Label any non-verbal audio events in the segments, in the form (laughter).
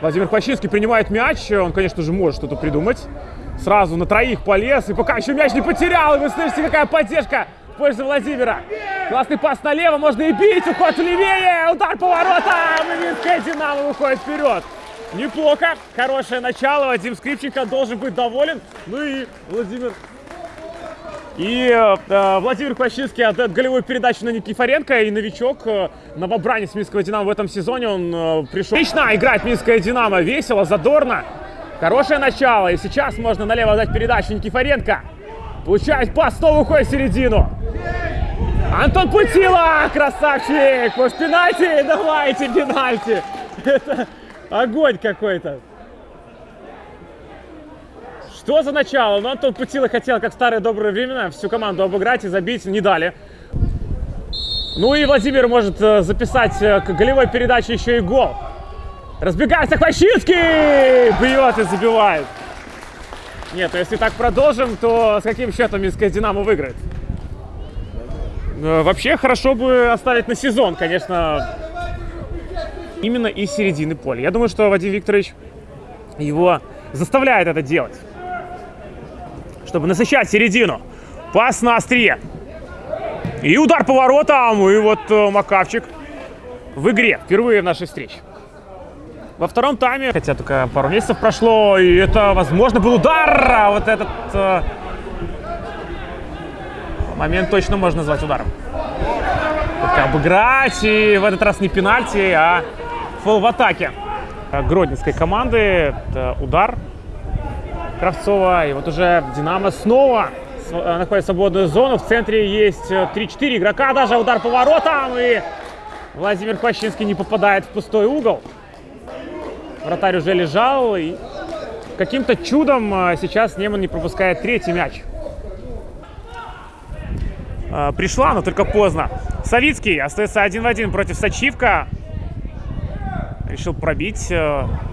Владимир Пащинский принимает мяч. Он, конечно же, может что-то придумать. Сразу на троих полез. И пока еще мяч не потерял. И вы слышите, какая поддержка в пользу Владимира. Классный пас налево. Можно и бить. Уход левее. Удар по воротам. И Минская Динамо выходит вперед. Неплохо. Хорошее начало. Вадим Скрипченко должен быть доволен. Ну и Владимир и э, Владимир Пащинский отдает голевую передачу на Никифоренко. И новичок, э, новобранец Минского Динамо в этом сезоне, он э, пришел. Отлично играет Минская Динамо. Весело, задорно. Хорошее начало. И сейчас можно налево дать передачу Никифоренко. Получает пас, снова уходит в середину. Антон Путила, красавчик! Может, пенальти? Давайте, пенальти! (laughs) Это огонь какой-то. Что за начало? Ну, Антон Путила хотел, как в старые добрые времена, всю команду обыграть и забить, не дали. Ну и Владимир может э, записать э, к голевой передаче еще и гол. Разбегается Хвощинский! Бьет и забивает. Нет, ну если так продолжим, то с каким счетом Минская Динамо выиграет? Э, вообще хорошо бы оставить на сезон, конечно, именно из середины поля. Я думаю, что Вадим Викторович его заставляет это делать чтобы насыщать середину. Пас на острие. И удар по воротам. И вот э, Макавчик в игре. Впервые в нашей встрече. Во втором тайме, хотя только пару месяцев прошло, и это, возможно, был удар. А вот этот э, момент точно можно назвать ударом. Только обыграть, и в этот раз не пенальти, а фол в атаке. Гродненской команды. Это удар Кравцова. И вот уже Динамо снова э, находит свободную зону. В центре есть 3-4 э, игрока, даже удар по воротам. И Владимир Хвощинский не попадает в пустой угол. Вратарь уже лежал. И каким-то чудом э, сейчас Неман не пропускает третий мяч. Пришла, но только поздно. Савицкий остается один в один против Сачивка. Решил пробить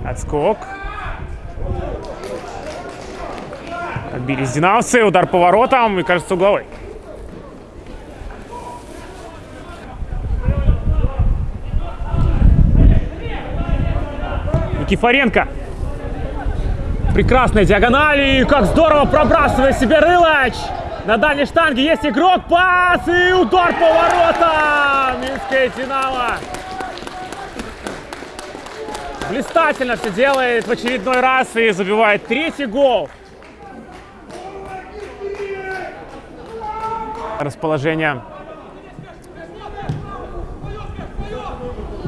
отскок. Отбились динамовцы. Удар по воротам. И, кажется, угловой. Никифоренко. Прекрасная диагональ. И как здорово пробрасывает себе Рылач. На дальней штанге есть игрок. Пас и удар по воротам. Минская Динамо. Блистательно все делает в очередной раз и забивает третий гол. Расположение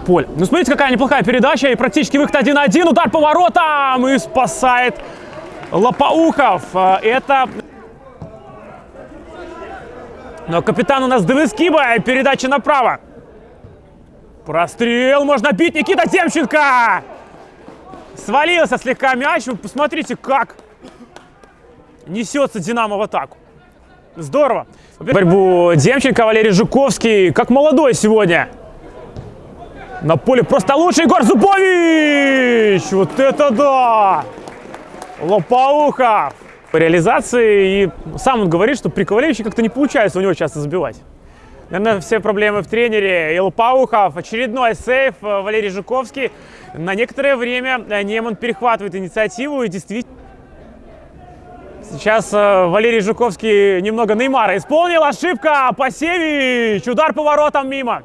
поля. Ну, смотрите, какая неплохая передача. И практически выход 1-1. Удар по воротам. И спасает Лопоухов. А, это... Но капитан у нас Девискиба. Передача направо. Прострел. Можно бить. Никита Демченко. Свалился слегка мяч. Вы посмотрите, как несется Динамо в атаку. Здорово. Борьбу Демченко, Валерий Жуковский. Как молодой сегодня. На поле просто лучший Егор Зубович! Вот это да! Лопоухов! По реализации. И сам он говорит, что при Ковалевиче как-то не получается у него часто забивать. Наверное, все проблемы в тренере. И Лопоухов, очередной сейф. Валерий Жуковский. На некоторое время Неман перехватывает инициативу и действительно... Сейчас э, Валерий Жуковский немного Неймара исполнил. Ошибка. Пасевич. Удар поворотом мимо.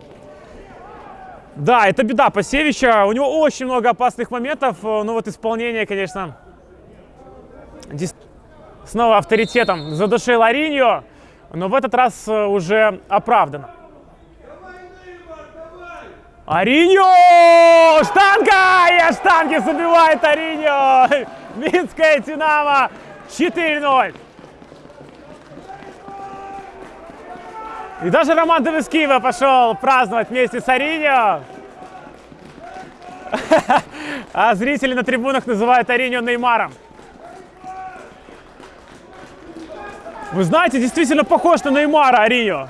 Да, это беда Пасевича. У него очень много опасных моментов. Э, ну вот исполнение, конечно, снова авторитетом задушил Ариньо. Но в этот раз э, уже оправдано. Ариньо! Штанга! И штанги забивает Ариньо! (laughs) Минская Динамо 4-0. И даже Роман Девискиева пошел праздновать вместе с Ариньо. (laughs) А зрители на трибунах называют Ариньо Неймаром. Вы знаете, действительно похож на Неймара Ариньо.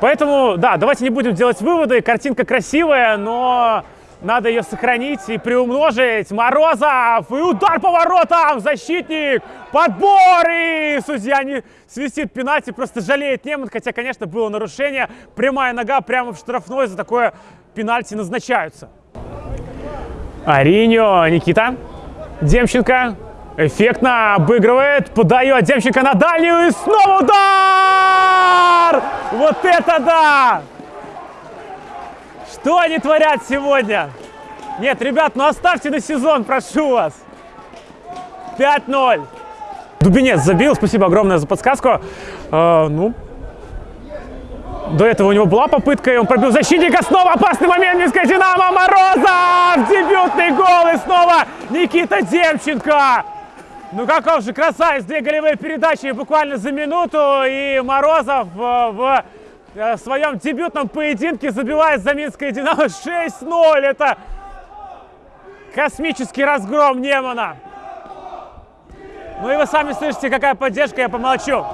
Поэтому, да, давайте не будем делать выводы. Картинка красивая, но надо ее сохранить и приумножить. Морозов! И удар по воротам! Защитник! Подбор! И судья не свистит пенальти, просто жалеет Неман. Хотя, конечно, было нарушение. Прямая нога прямо в штрафной. За такое пенальти назначаются. Ариньо, Никита. Демченко эффектно обыгрывает, подает Демченко на дальнюю и снова удар! Вот это да! Что они творят сегодня? Нет, ребят, ну оставьте на сезон, прошу вас. 5-0. Дубинец забил, спасибо огромное за подсказку. Э, ну, до этого у него была попытка, и он пробил защитника. Снова опасный момент, Минская Динамо. Морозов! Дебютный гол, и снова Никита Демченко. Ну каков же красавец, две голевые передачи буквально за минуту, и Морозов э, в э, своем дебютном поединке забивает за Минское Динамо 6-0. Это космический разгром Немана. Ну и вы сами слышите, какая поддержка, я помолчу.